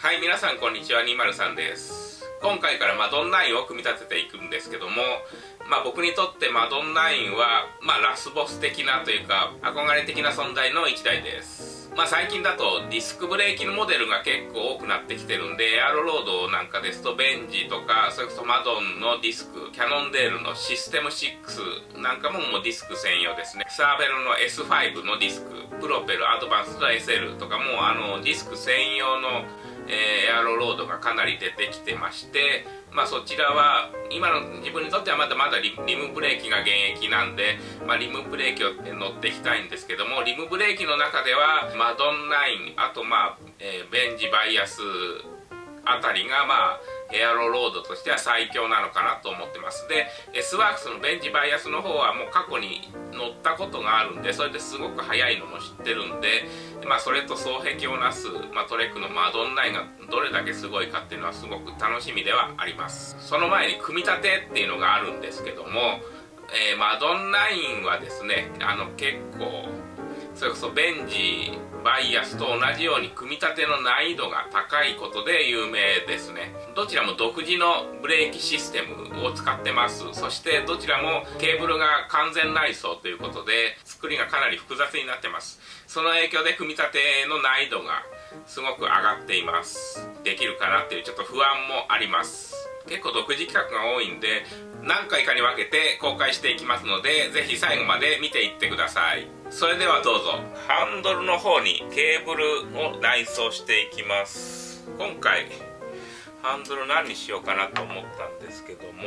はい皆さんこんにちは203です。今回からマドンナインを組み立てていくんですけどもまあ僕にとってマドンナインはまあラスボス的なというか憧れ的な存在の1台です。まあ最近だとディスクブレーキのモデルが結構多くなってきてるんでエアロロードなんかですとベンジとかそれこそマドンのディスクキャノンデールのシステム6なんかももうディスク専用ですね。サーベルの S5 のディスクプロペルアドバンスド SL とかもあのディスク専用のえー、エアロロードがかなり出てきてましてまあそちらは今の自分にとってはまだまだリムブレーキが現役なんで、まあ、リムブレーキを乗っていきたいんですけどもリムブレーキの中ではマドンナインあとまあ、え、ベンジバイアスあたりがまあエアロロードとしては最強なのかなと思ってます。で S ワークスのベンチバイアスの方はもう過去に乗ったことがあるんでそれですごく速いのも知ってるんでまあそれと双璧をなす、まあ、トレックのマドンナインがどれだけすごいかっていうのはすごく楽しみではあります。その前に組み立てっていうのがあるんですけども、えー、マドンナインはですねあの結構それこそベンジバイアスと同じように組み立ての難易度が高いことで有名ですね。どちらも独自のブレーキシステムを使ってます。そしてどちらもケーブルが完全内装ということで作りがかなり複雑になってます。その影響で組み立ての難易度がすごく上がっています。できるかなっていうちょっと不安もあります。結構独自企画が多いんで何回かに分けて公開していきますのでぜひ最後まで見ていってください。それではどうぞ。ハンドルの方にケーブルを内装していきます。今回ハンドル何にしようかなと思ったんですけども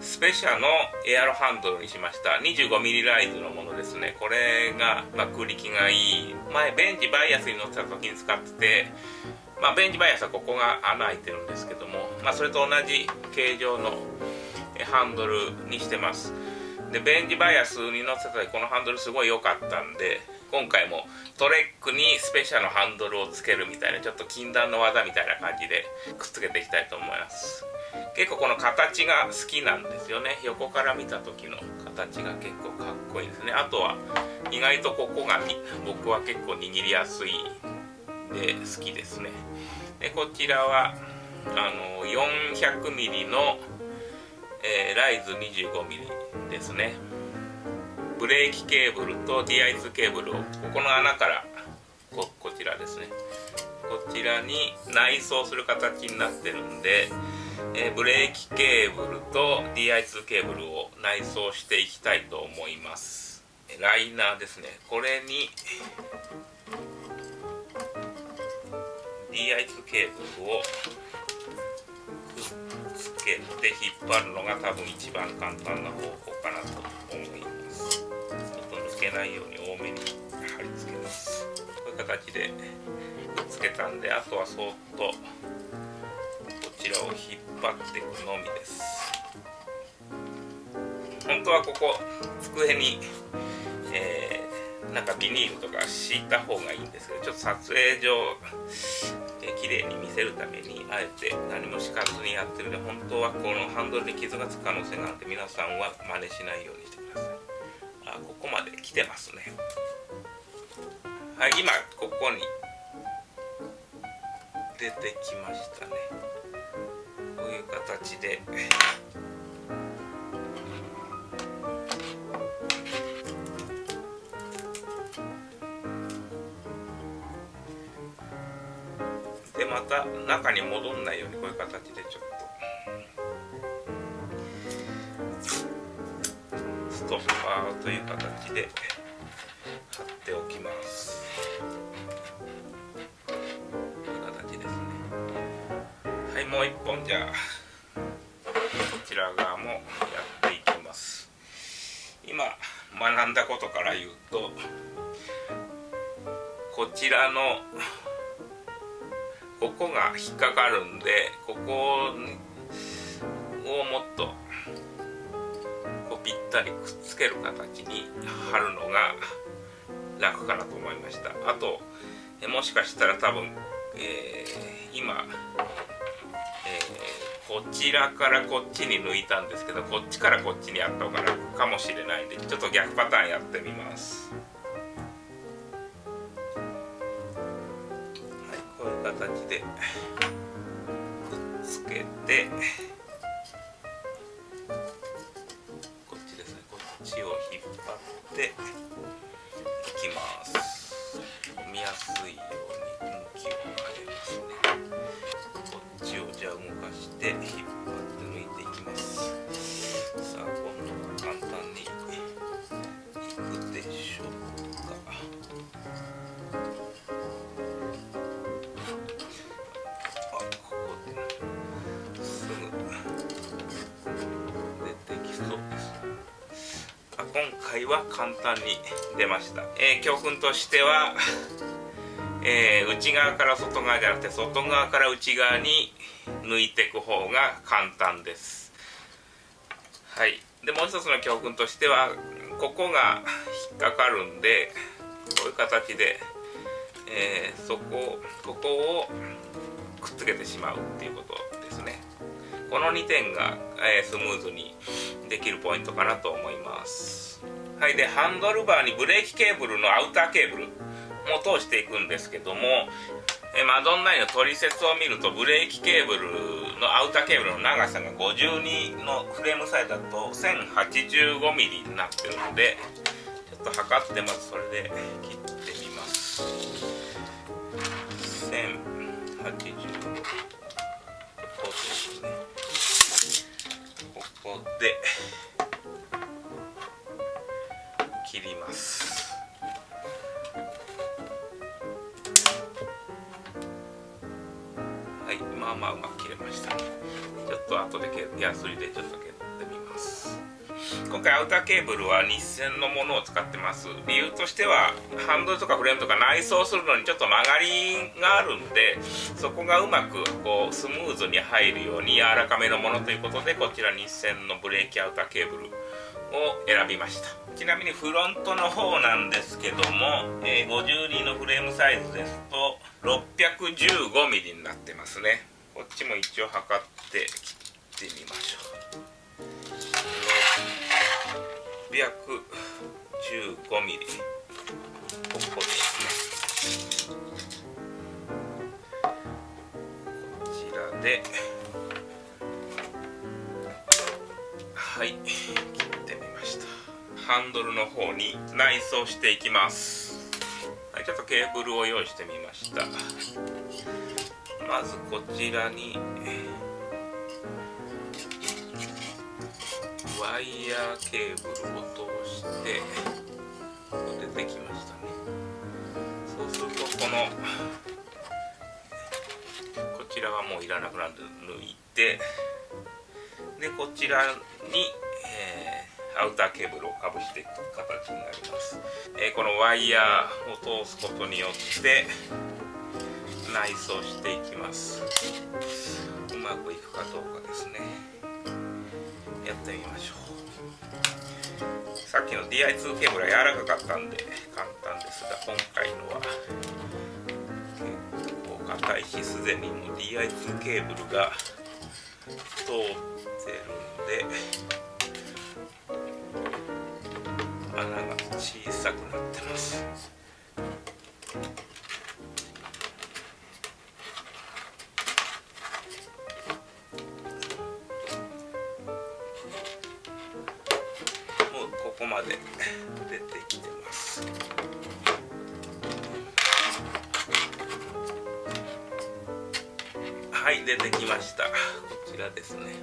スペシャのエアロハンドルにしました。25mm ライズのものですね。これが、ま、空力がいい。前ベンチバイアスに乗った時に使っててまあ、ベンチバイアスはここが穴開いてるんですけども、まあ、それと同じ形状のハンドルにしてます。でベンチバイアスに乗せたらこのハンドルすごい良かったんで今回もトレックにスペシャルのハンドルをつけるみたいなちょっと禁断の技みたいな感じでくっつけていきたいと思います。結構この形が好きなんですよね。横から見た時の形が結構かっこいいですね。あとは意外とここが僕は結構握りやすいで好きですね。でこちらはあの 400mm の、えー、ライズ 25mm ですね。ブレーキケーブルと DI2 ケーブルをここの穴からここちらですね。こちらに内装する形になってるんで、えー、ブレーキケーブルと DI2 ケーブルを内装していきたいと思います。ライナーですね。これに DI2 ケーブルをけて引っ張るのが多分一番簡単な方法かなと思います。ちょっと抜けないように多めに貼り付けます。こういう形でくっつけたんであとはそーっとこちらを引っ張っていくのみです。本当はここ机に、えー、なんかビニールとか敷いた方がいいんですけどちょっと撮影上綺麗に見せるためにあえて何も敷かずにやってるので本当はこのハンドルに傷がつく可能性があるので皆さんは真似しないようにしてください。あここまで来てますね。はい今ここに。出てきましたね。こういう形で。また中に戻んないようにこういう形でちょっとストッパーという形で貼っておきますこういう形ですね。はいもう一本じゃあこちら側もやっていきます。今学んだことから言うとこちらのここが引っかかるんでここをもっとこうぴったりくっつける形に貼るのが楽かなと思いました。あともしかしたら多分、えー、今、えー、こちらからこっちに抜いたんですけどこっちからこっちにやった方が楽かもしれないんでちょっと逆パターンやってみます。て。は簡単に出ました、えー教訓としては、えー内側から外側じゃなくて外側から内側に抜いていく方が簡単です。はい。でもう一つの教訓としてはここが引っかかるんでこういう形で、えーそこここをくっつけてしまうっていうことですね。この2点が、えースムーズにできるポイントかなと思います。はいでハンドルバーにブレーキケーブルのアウターケーブルも通していくんですけども、えマドンナインの取説を見るとブレーキケーブルのアウターケーブルの長さが52のフレームサイズだと 1085mm になってるのでちょっと測ってまずそれで切ってみます。1085ここで。と後でけヤスリでちょっと削ってみます。今回アウターケーブルは日線のものを使ってます。理由としてはハンドルとかフレームとか内装するのにちょっと曲がりがあるんでそこがうまくこうスムーズに入るように柔らかめのものということでこちら日線のブレーキアウターケーブルを選びました。ちなみにフロントの方なんですけども、えー52のフレームサイズですと 615mm になってますね。こっちも一応測って切ってみましょう。615mm ここですね。こちらで。はい。切ってみました。ハンドルの方に内装していきます。はいちょっとケーブルを用意してみました。まずこちらにワイヤーケーブルを通して出てきましたね。そうするとこのこちらはもういらなくなるんで抜いてでこちらに、えーアウターケーブルをかぶしていく形になります、えーこのワイヤーを通すことによって内装していきます。うまくいくかどうかですね。やってみましょう。さっきの DI2 ケーブルは柔らかかったんで簡単ですが今回のは結構硬いしすでにも DI2 ケーブルが通ってるんで穴が小さくなってます。はい出てきました。こちらですね。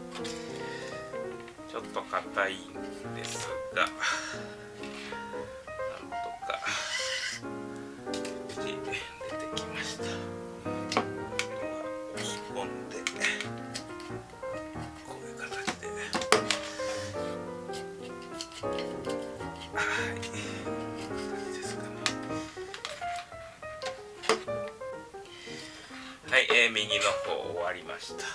ちょっと硬いんですが。えー右の方終わりました。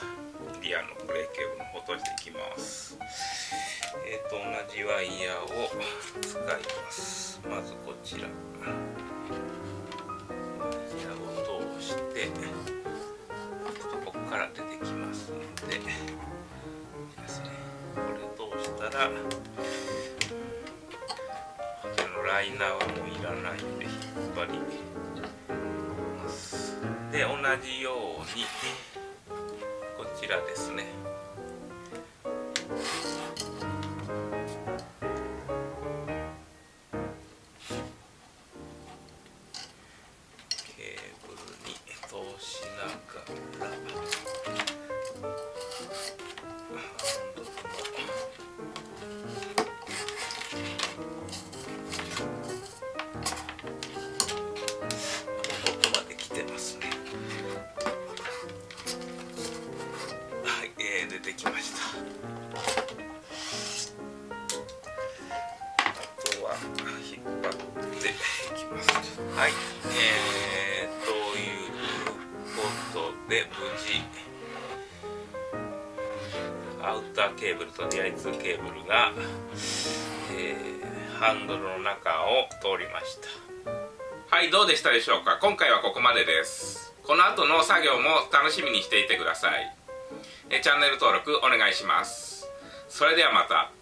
リアのブレーキケーブルの方閉じていきます。えーと同じワイヤーを使います。まずこちら。ワイヤーを通してここから出てきますのでですね。これ通したらこちらのライナーはで同じようにこちらですね。で無事アウターケーブルとディアイツケーブルが、えーハンドルの中を通りました。はいどうでしたでしょうか？今回はここまでです。この後の作業も楽しみにしていてください。えチャンネル登録お願いします。それではまた。